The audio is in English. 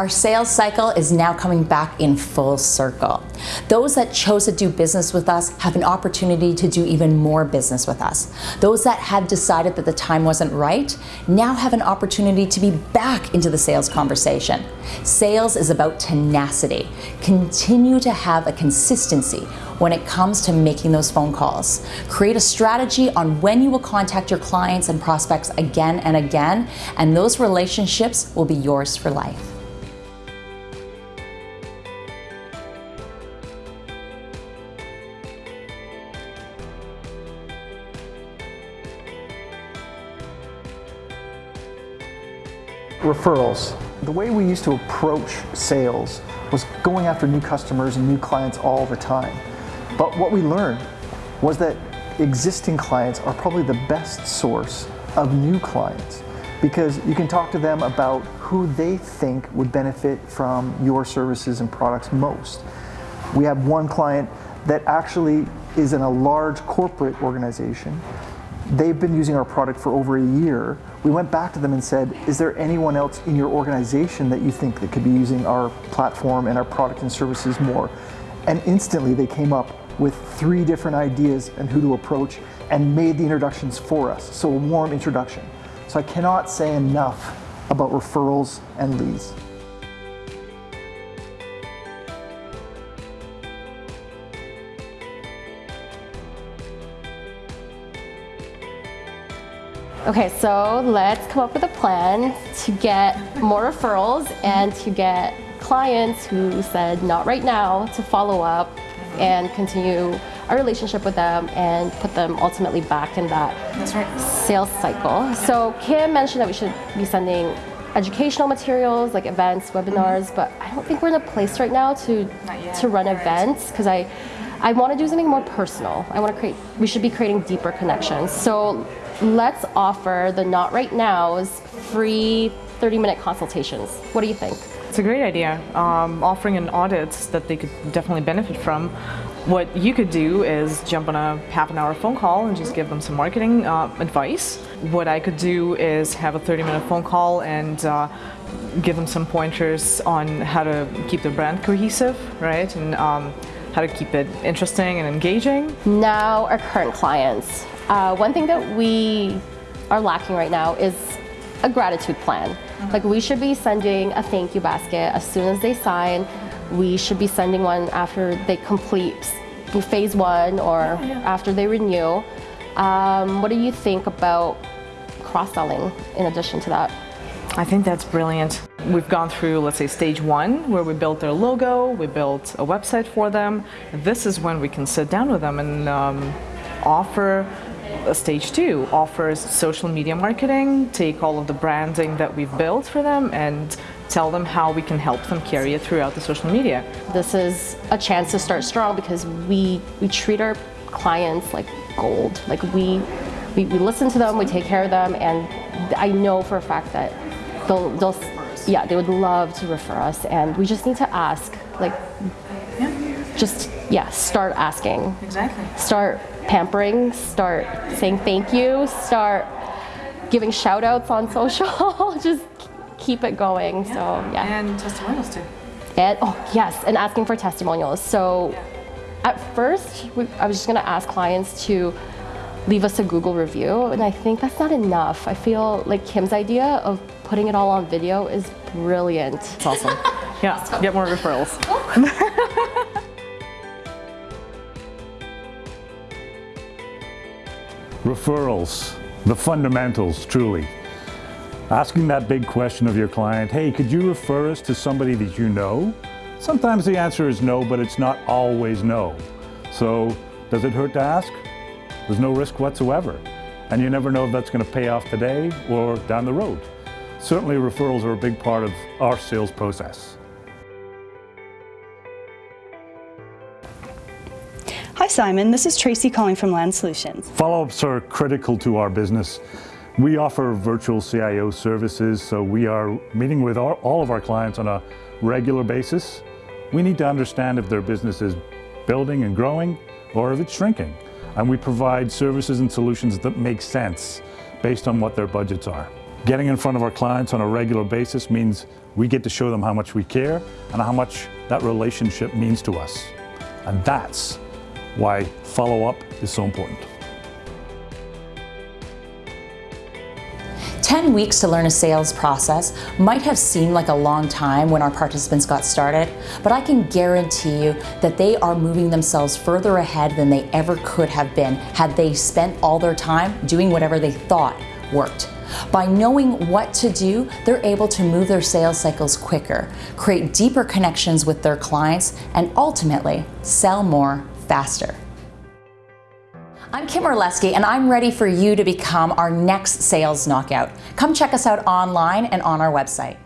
Our sales cycle is now coming back in full circle. Those that chose to do business with us have an opportunity to do even more business with us. Those that had decided that the time wasn't right now have an opportunity to be back into the sales conversation. Sales is about tenacity. Continue to have a consistency when it comes to making those phone calls. Create a strategy on when you will contact your clients and prospects again and again, and those relationships will be yours for life. Referrals. The way we used to approach sales was going after new customers and new clients all the time. But what we learned was that existing clients are probably the best source of new clients because you can talk to them about who they think would benefit from your services and products most. We have one client that actually is in a large corporate organization They've been using our product for over a year. We went back to them and said, is there anyone else in your organization that you think that could be using our platform and our product and services more? And instantly they came up with three different ideas and who to approach and made the introductions for us. So a warm introduction. So I cannot say enough about referrals and leads. Okay, so let's come up with a plan to get more referrals and to get clients who said not right now to follow up and continue our relationship with them and put them ultimately back in that right. sales cycle. So Kim mentioned that we should be sending educational materials like events, webinars, mm -hmm. but I don't think we're in a place right now to to run events because I I want to do something more personal. I want to create we should be creating deeper connections. So let's offer the Not Right Nows free 30 minute consultations. What do you think? It's a great idea, um, offering an audit that they could definitely benefit from. What you could do is jump on a half an hour phone call and just give them some marketing uh, advice. What I could do is have a 30 minute phone call and uh, give them some pointers on how to keep their brand cohesive, right? And um, how to keep it interesting and engaging. Now our current clients. Uh, one thing that we are lacking right now is a gratitude plan. Mm -hmm. Like we should be sending a thank you basket as soon as they sign. We should be sending one after they complete phase one or yeah, yeah. after they renew. Um, what do you think about cross-selling in addition to that? I think that's brilliant. We've gone through, let's say, stage one, where we built their logo, we built a website for them. This is when we can sit down with them and um, offer stage two offers social media marketing, take all of the branding that we've built for them and tell them how we can help them carry it throughout the social media. This is a chance to start strong because we, we treat our clients like gold. Like we, we, we listen to them, we take care of them, and I know for a fact that they'll, they'll yeah, they would love to refer us and we just need to ask, like, yeah. just, yeah, start asking. Exactly. Start pampering, start saying thank you, start giving shout outs on social, just keep it going. Yeah. So yeah. And testimonials too. And oh yes, and asking for testimonials. So at first, we, I was just gonna ask clients to leave us a Google review, and I think that's not enough. I feel like Kim's idea of putting it all on video is brilliant. It's awesome. yeah, get more referrals. Referrals, the fundamentals, truly. Asking that big question of your client, hey, could you refer us to somebody that you know? Sometimes the answer is no, but it's not always no. So does it hurt to ask? There's no risk whatsoever. And you never know if that's going to pay off today or down the road. Certainly referrals are a big part of our sales process. Hi Simon, this is Tracy calling from Land Solutions. Follow-ups are critical to our business. We offer virtual CIO services, so we are meeting with our, all of our clients on a regular basis. We need to understand if their business is building and growing or if it's shrinking. And we provide services and solutions that make sense based on what their budgets are. Getting in front of our clients on a regular basis means we get to show them how much we care and how much that relationship means to us. And that's why follow-up is so important. 10 weeks to learn a sales process might have seemed like a long time when our participants got started, but I can guarantee you that they are moving themselves further ahead than they ever could have been had they spent all their time doing whatever they thought worked. By knowing what to do, they're able to move their sales cycles quicker, create deeper connections with their clients, and ultimately sell more faster. I'm Kim Orlesky, and I'm ready for you to become our next sales knockout. Come check us out online and on our website.